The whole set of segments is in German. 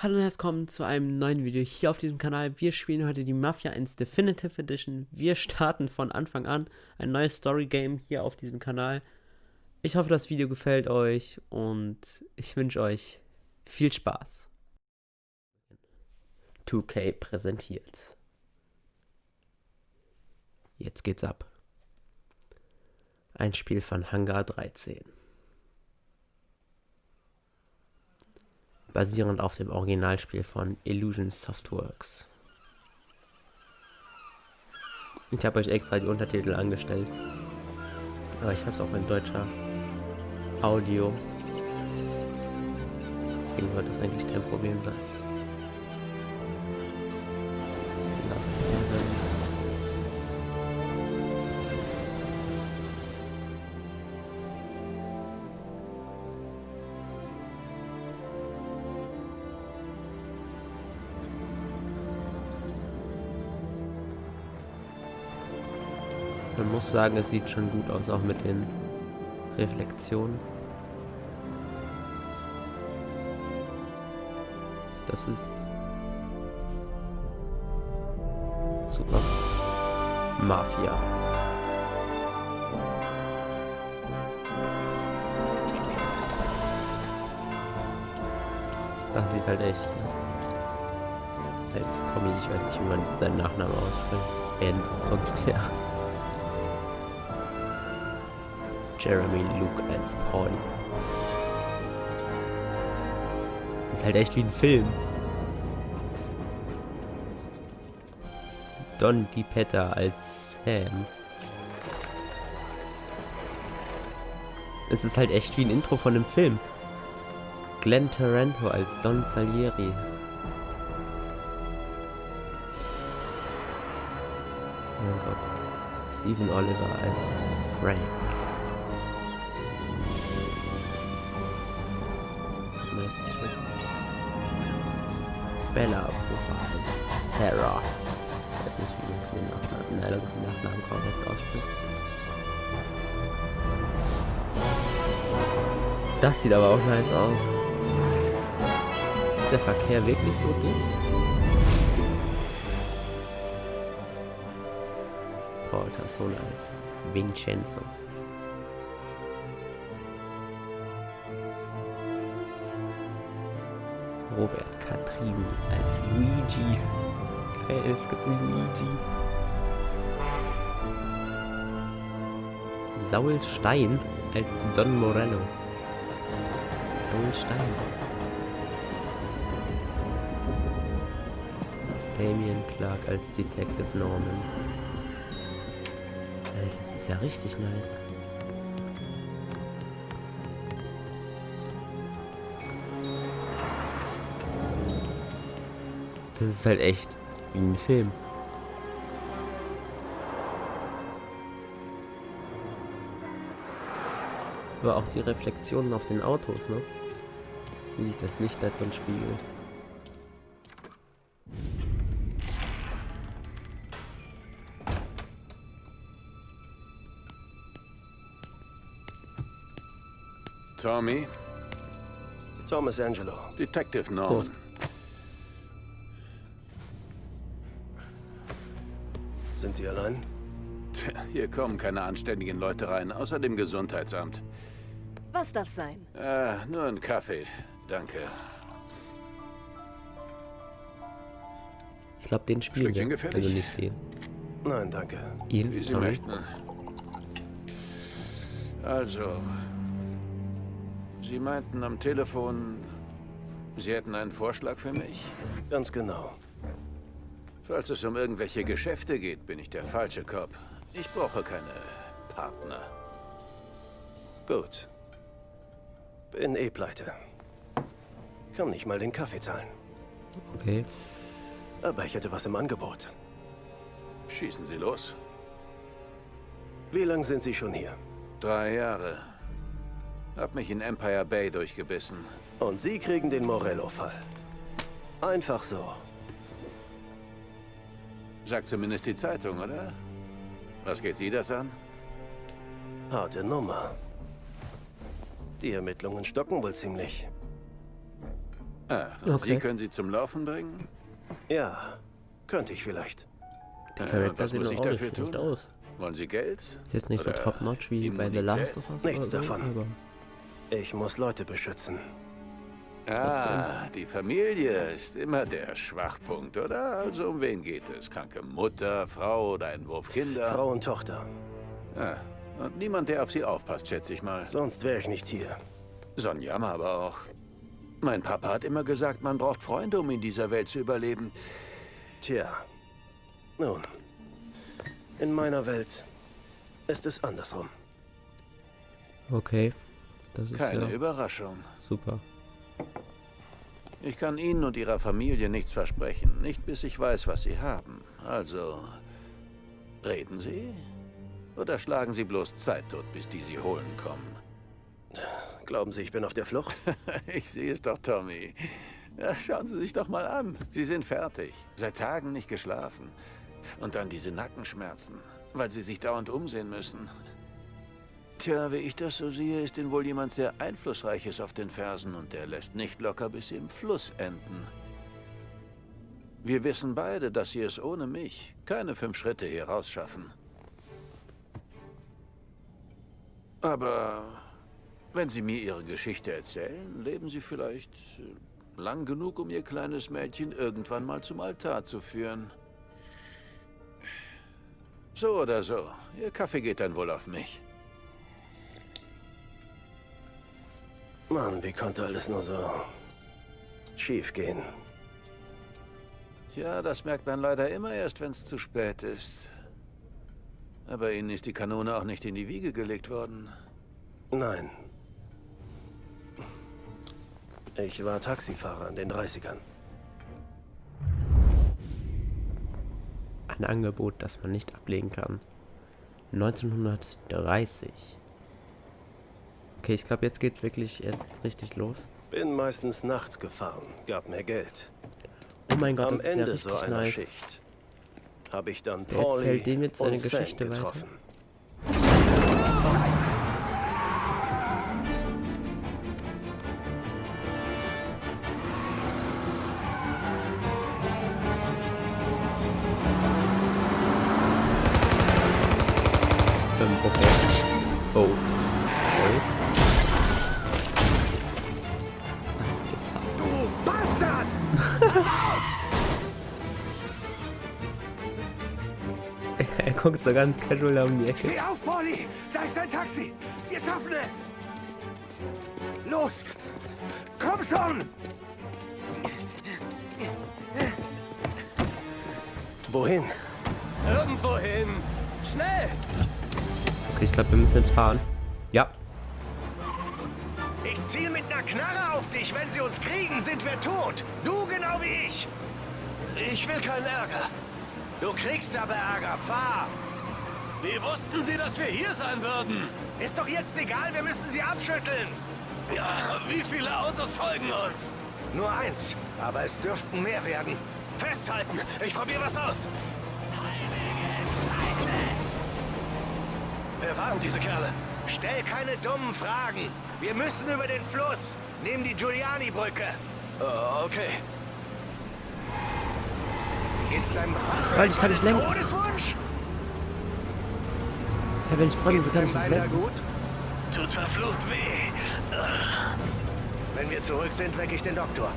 Hallo und herzlich willkommen zu einem neuen Video hier auf diesem Kanal. Wir spielen heute die Mafia 1 Definitive Edition. Wir starten von Anfang an ein neues Story Game hier auf diesem Kanal. Ich hoffe, das Video gefällt euch und ich wünsche euch viel Spaß. 2K präsentiert. Jetzt geht's ab. Ein Spiel von Hangar 13. basierend auf dem Originalspiel von Illusion Softworks. Ich habe euch extra die Untertitel angestellt, aber ich habe es auch in deutscher Audio. Deswegen wird das eigentlich kein Problem sein. Muss sagen, es sieht schon gut aus, auch mit den Reflexionen. Das ist super. Mafia. Das sieht halt echt. Als Tommy, ich weiß nicht, wie man seinen Nachnamen ausspricht. N, sonst ja. Jeremy Luke als Paul. Ist halt echt wie ein Film. Don DiPetta als Sam. Es ist halt echt wie ein Intro von einem Film. Glenn Tarento als Don Salieri. Oh Gott. Stephen Oliver als Frank. Den Nachnamen korrekt ausspricht. Das sieht aber auch nice aus. Ist der Verkehr wirklich so dicht? Tassone als Vincenzo. Robert Catrini als Luigi. Geil, es gibt Luigi. Saul Stein als Don Morello. Saul Stein. Damien Clark als Detective Norman. Das ist ja richtig nice. Das ist halt echt wie ein Film. Aber auch die Reflexionen auf den Autos, ne? Wie sich das Licht da drin spiegelt. Tommy? Thomas Angelo. Detective Norman. Oh. Sind Sie allein? Tja, hier kommen keine anständigen Leute rein, außer dem Gesundheitsamt. Was darf sein? Äh, nur ein Kaffee. Danke. Ich glaube, den spielen wir. Gefällig? Also nicht den. Nein, danke. Ihn? Wie Sie Sorry. möchten. Also, Sie meinten am Telefon, Sie hätten einen Vorschlag für mich? Ganz genau. Falls es um irgendwelche Geschäfte geht, bin ich der falsche Cop. Ich brauche keine Partner. Gut. Bin eh pleite. Kann nicht mal den Kaffee zahlen. Okay. Aber ich hätte was im Angebot. Schießen Sie los. Wie lange sind Sie schon hier? Drei Jahre. Hab mich in Empire Bay durchgebissen. Und Sie kriegen den Morello-Fall. Einfach so. Sagt zumindest die Zeitung, oder? Was geht Sie das an? Harte Nummer. Die Ermittlungen stocken wohl ziemlich. Ah, Okay. Sie können sie zum Laufen bringen? Ja, könnte ich vielleicht. Die Äh, Charakter was sehen muss doch ich auch nicht dafür schlecht tun? aus. Wollen Sie Geld? Ist jetzt nicht so Oder top-notch wie bei The? Last of Us Nichts oder so, davon. aber Ich muss Leute beschützen. Ah, die Familie ist immer der Schwachpunkt, oder? Also um wen geht es? Kranke Mutter, Frau oder ein Wurf Kinder? Frau und Tochter. Ah, und niemand, der auf sie aufpasst, schätze ich mal. Sonst wäre ich nicht hier. So ein Jammer aber auch. Mein Papa hat immer gesagt, man braucht Freunde, um in dieser Welt zu überleben. Tja. Nun. In meiner Welt ist es andersrum. okay. Das ist Keine ja Überraschung. super. Ich kann Ihnen und Ihrer Familie nichts versprechen. Nicht bis ich weiß, was Sie haben. Also, reden Sie? Oder schlagen Sie bloß Zeit tot, bis die Sie holen kommen? Glauben Sie, ich bin auf der Flucht? Ich sehe es doch, Tommy. Ja, schauen Sie sich doch mal an. Sie sind fertig. Seit Tagen nicht geschlafen. Und dann diese Nackenschmerzen, weil Sie sich dauernd umsehen müssen. Tja, wie ich das so sehe, ist Ihnen wohl jemand sehr Einflussreiches auf den Fersen und der lässt nicht locker, bis Sie im Fluss enden. Wir wissen beide, dass Sie es ohne mich keine fünf Schritte hier rausschaffen. Aber wenn Sie mir Ihre Geschichte erzählen, leben Sie vielleicht äh, lang genug, um Ihr kleines Mädchen irgendwann mal zum Altar zu führen. So oder so, Ihr Kaffee geht dann wohl auf mich. Mann, wie konnte alles nur so schief gehen? Tja, das merkt man leider immer erst, wenn es zu spät ist. Aber Ihnen ist die Kanone auch nicht in die Wiege gelegt worden. Nein. Ich war Taxifahrer in den 30ern. Ein Angebot, das man nicht ablehnen kann. 1930. Okay, ich glaube, jetzt geht's wirklich erst richtig los. Bin meistens nachts gefahren, gab mir Geld. Oh mein Gott, Am das ist ja Ende richtig so einer nice. Schicht habe ich dann Pauli erzählt dem jetzt seine und Sam Geschichte weiter? Guckt so ganz casual da um die Ecke. Steh auf, Pauli! Da ist dein Taxi! Wir schaffen es! Los! Komm schon! Wohin? Irgendwohin. Schnell! Okay, ich glaube, wir müssen jetzt fahren. Ja. Ich ziel mit einer Knarre auf dich. Wenn sie uns kriegen, sind wir tot. Du genau wie ich. Ich will keinen Ärger. Du kriegst aber Ärger. Fahr. Wie wussten Sie, dass wir hier sein würden? Ist doch jetzt egal. Wir müssen sie abschütteln. Ja, wie viele Autos folgen uns? Nur eins. Aber es dürften mehr werden. Festhalten. Ich probiere was aus. Wer waren diese Kerle? Stell keine dummen Fragen. Wir müssen über den Fluss. Nehmen die Giuliani-Brücke. okay. Geht's deinem Weil ich kann nicht lenken. Todeswunsch? Ja, wenn ich bremse, kann ich nicht lenken. gut? Tut verflucht weh. Wenn wir zurück sind, weck ich den Doktor.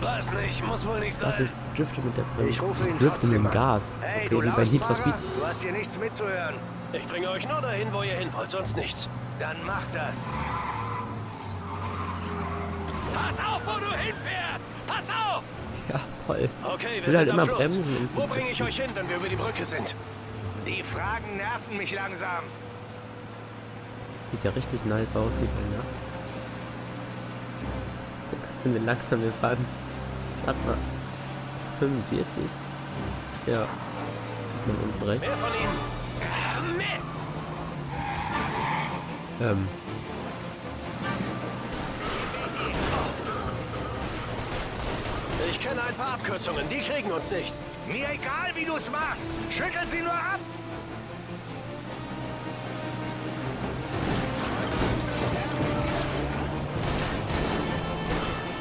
Weiß nicht, muss wohl nicht sein. ich drifte mit der Bremse. Ich rufe ihn drifte mit trotzdem dem an. Gas. Hey, okay, du bei Need for Lausfahrer, Speed. du hast hier nichts mitzuhören. Ich bringe euch nur dahin, wo ihr hin wollt, sonst nichts. Dann macht das. Pass auf, wo du hinfährst! Pass auf! Voll. Okay, wir will halt immer Fluss. bremsen, Wo bringe ich euch hin, wenn wir über die Brücke sind? Die Fragen nerven mich langsam. Sieht ja richtig nice aus hier bei Nacht. Jetzt sind wir langsam, wir fahren. Warte mal. 45? Ja. Sieht man unten rechts. Wer von ihnen? Ah, Mist! Ähm. Kenne ein paar Abkürzungen, die kriegen uns nicht. Mir egal, wie du es machst. Schüttel sie nur ab.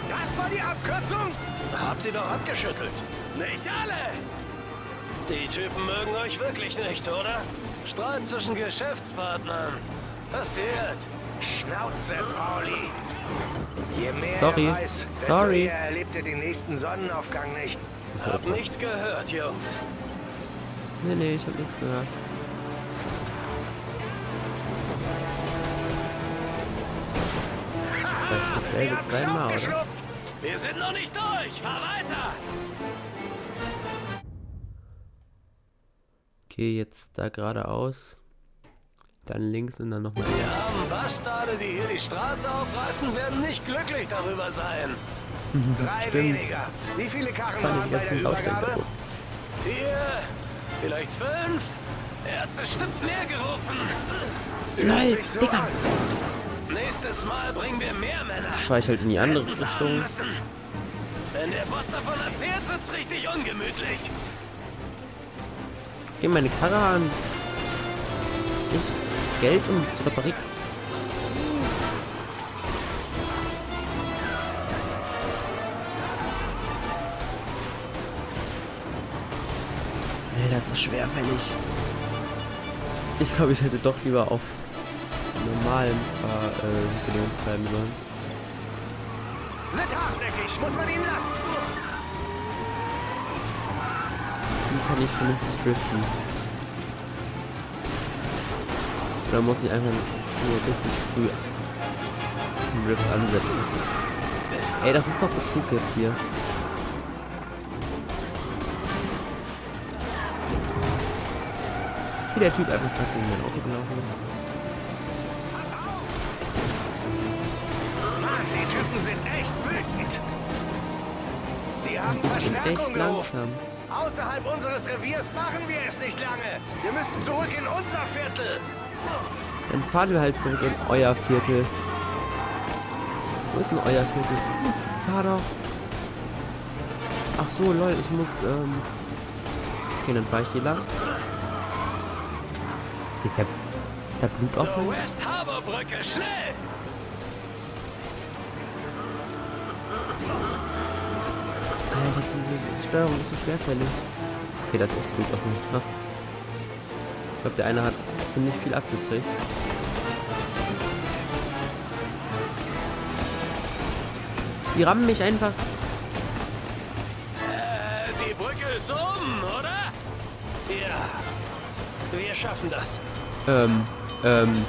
Das war die Abkürzung. Habt sie doch abgeschüttelt. Nicht alle! Die Typen mögen euch wirklich nicht, oder? Streit zwischen Geschäftspartnern. Passiert. Schnauze, Pauli. Je mehr Sorry. weiß, desto Sorry. eher erlebt er den nächsten Sonnenaufgang nicht. Hab nichts gehört, Jungs. Nee, nee, ich hab nichts gehört. Das ist dasselbe haben zweimal, oder? geschluckt. Wir sind noch nicht durch. Fahr weiter. Okay, jetzt da geradeaus. Dann links und dann nochmal. Die armen Bastarde, die hier die Straße aufreißen, werden nicht glücklich darüber sein. Drei Stimmt. weniger. Wie viele Karren waren ich bei der Übergabe? Vier, vielleicht fünf. Er hat bestimmt mehr gerufen. Nein, so Digga. an. Nächstes Mal bringen wir mehr Männer. Fahr ich halt in die andere Hätten Richtung. müssen. Wenn der Boss davon erfährt, wird's richtig ungemütlich. Geh meine Karre an. Ich Geld um zur Fabrik. Alter, das ist schwerfällig. Ich glaube, ich hätte doch lieber auf normalem Fahr äh, bleiben sollen. Sind hartnäckig, muss man ihn lassen. Wie kann ich vernünftig driften? Oder muss ich einfach nur richtig früh den Drift ansetzen? Ey, das ist doch Betrug jetzt hier. Wie der Typ einfach fast gegen mein Auto gelaufen ist. Mann, die Typen sind echt wütend. Die haben Verstärkung gerufen. Außerhalb unseres Reviers machen wir es nicht lange. Wir müssen zurück in unser Viertel. Dann fahren wir halt zurück in euer Viertel. Wo ist denn euer Viertel? Hm, Fahr doch. Ach so, lol, ich muss, ähm... Okay, dann fahr ich hier lang. Ist ja... Ist da Blut? West schnell! Alter, diese Steuerung ist so schwerfällig. Okay, das ist Blut auf mich. Ha. Ich glaube, der eine hat ziemlich viel abgekriegt. Die rammen mich einfach. Äh, die Brücke ist um, oder? Ja, wir schaffen das. Ähm, ähm,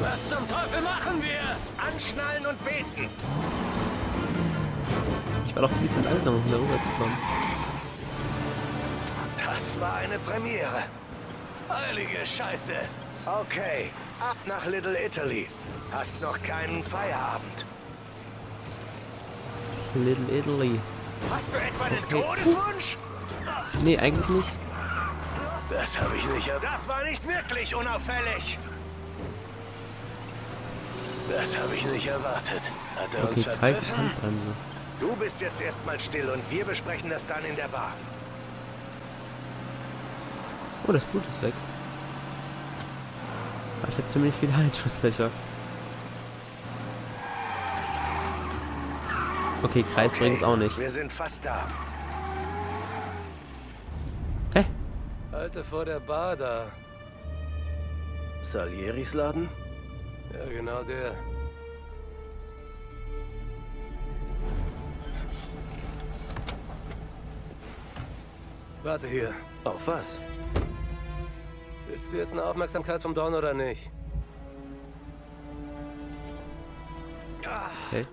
Was zum Teufel machen wir? Anschnallen und beten. ich war doch ein bisschen langsam, um da rüber zu kommen. Das war eine Premiere. Heilige Scheiße. Okay, ab nach Little Italy. Hast noch keinen Feierabend. Little Italy. Hast du etwa einen Okay. Todeswunsch? Nee, eigentlich nicht. Das habe ich nicht erwartet. Das war nicht wirklich unauffällig. Das habe ich nicht erwartet. Hat er uns Okay, Kreis verpfiffen? Handbremse. Du bist jetzt erstmal still und wir besprechen das dann in der Bar. Oh, das Blut ist weg. Aber ich habe ziemlich viele Halsschussfläche. Okay, Kreis Okay, bringt's auch nicht. Wir sind fast da. Hä? Halte vor der Bar da. Salieris Laden? Ja, genau der. Warte hier. Auf was? Willst du jetzt eine Aufmerksamkeit vom Don oder nicht? Okay.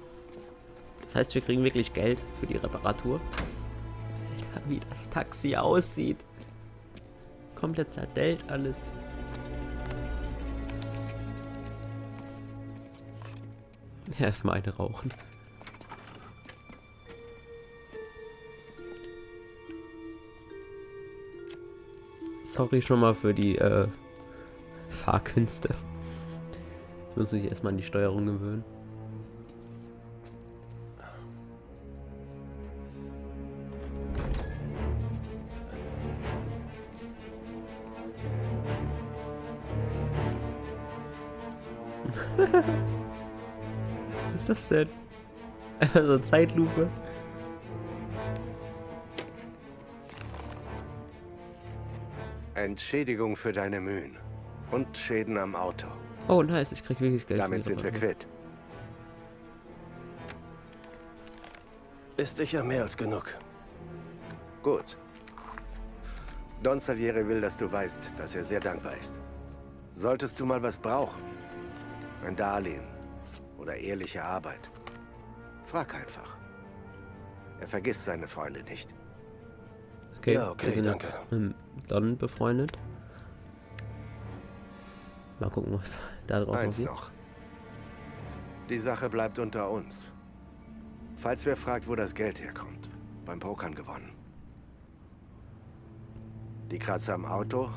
Das heißt, wir kriegen wirklich Geld für die Reparatur. Alter, wie das Taxi aussieht. Komplett zerdellt alles. Erstmal eine rauchen. Sorry schon mal für die äh, Fahrkünste. Ich muss mich erstmal an die Steuerung gewöhnen. Was ist das denn? Also Zeitlupe. Entschädigung für deine Mühen. Und Schäden am Auto. Oh, nice, ich krieg wirklich Geld. Damit sind wir quitt. Ist sicher mehr als genug. Gut. Don Salieri will, dass du weißt, dass er sehr dankbar ist. Solltest du mal was brauchen, ein Darlehen oder ehrliche Arbeit, frag einfach. Er vergisst seine Freunde nicht. Okay, Ja, okay, wir sind danke. jetzt mit Don befreundet. Mal gucken, was da drauf Eins aussieht. noch. Die Sache bleibt unter uns. Falls wer fragt, wo das Geld herkommt, beim Pokern gewonnen. Die Kratzer am Auto.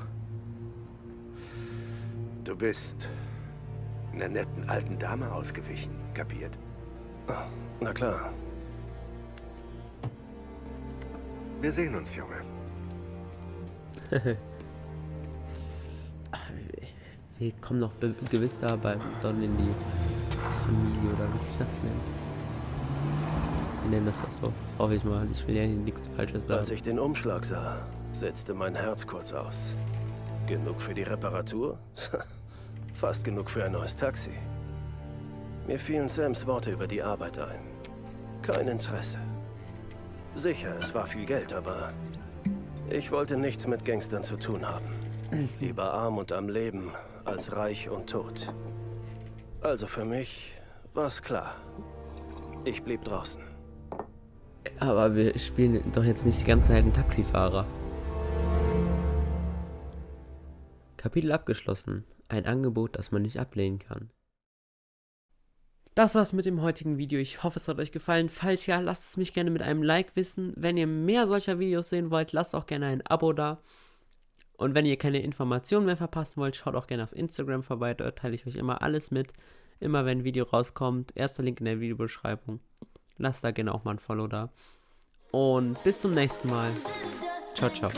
Du bist einer netten alten Dame ausgewichen, kapiert? Na klar. Wir sehen uns, Junge. Wir kommen noch gewiss da bei Don in die Familie oder wie ich das nenne. Wir nennen das doch so. Hoffe ich mal. Ich will ja hier nichts Falsches Als sagen. ich den Umschlag sah, setzte mein Herz kurz aus. Genug für die Reparatur? Fast genug für ein neues Taxi. Mir fielen Sams Worte über die Arbeit ein. Kein Interesse. Sicher, es war viel Geld, aber ich wollte nichts mit Gangstern zu tun haben. Lieber arm und am Leben als reich und tot. Also für mich war's klar. Ich blieb draußen. Aber wir spielen doch jetzt nicht die ganze Zeit einen Taxifahrer. Kapitel abgeschlossen. Ein Angebot, das man nicht ablehnen kann. Das war's mit dem heutigen Video. Ich hoffe, es hat euch gefallen. Falls ja, lasst es mich gerne mit einem Like wissen. Wenn ihr mehr solcher Videos sehen wollt, lasst auch gerne ein Abo da. Und wenn ihr keine Informationen mehr verpassen wollt, schaut auch gerne auf Instagram vorbei. Dort teile ich euch immer alles mit. Immer wenn ein Video rauskommt. Erster Link in der Videobeschreibung. Lasst da gerne auch mal ein Follow da. Und bis zum nächsten Mal. Ciao, ciao.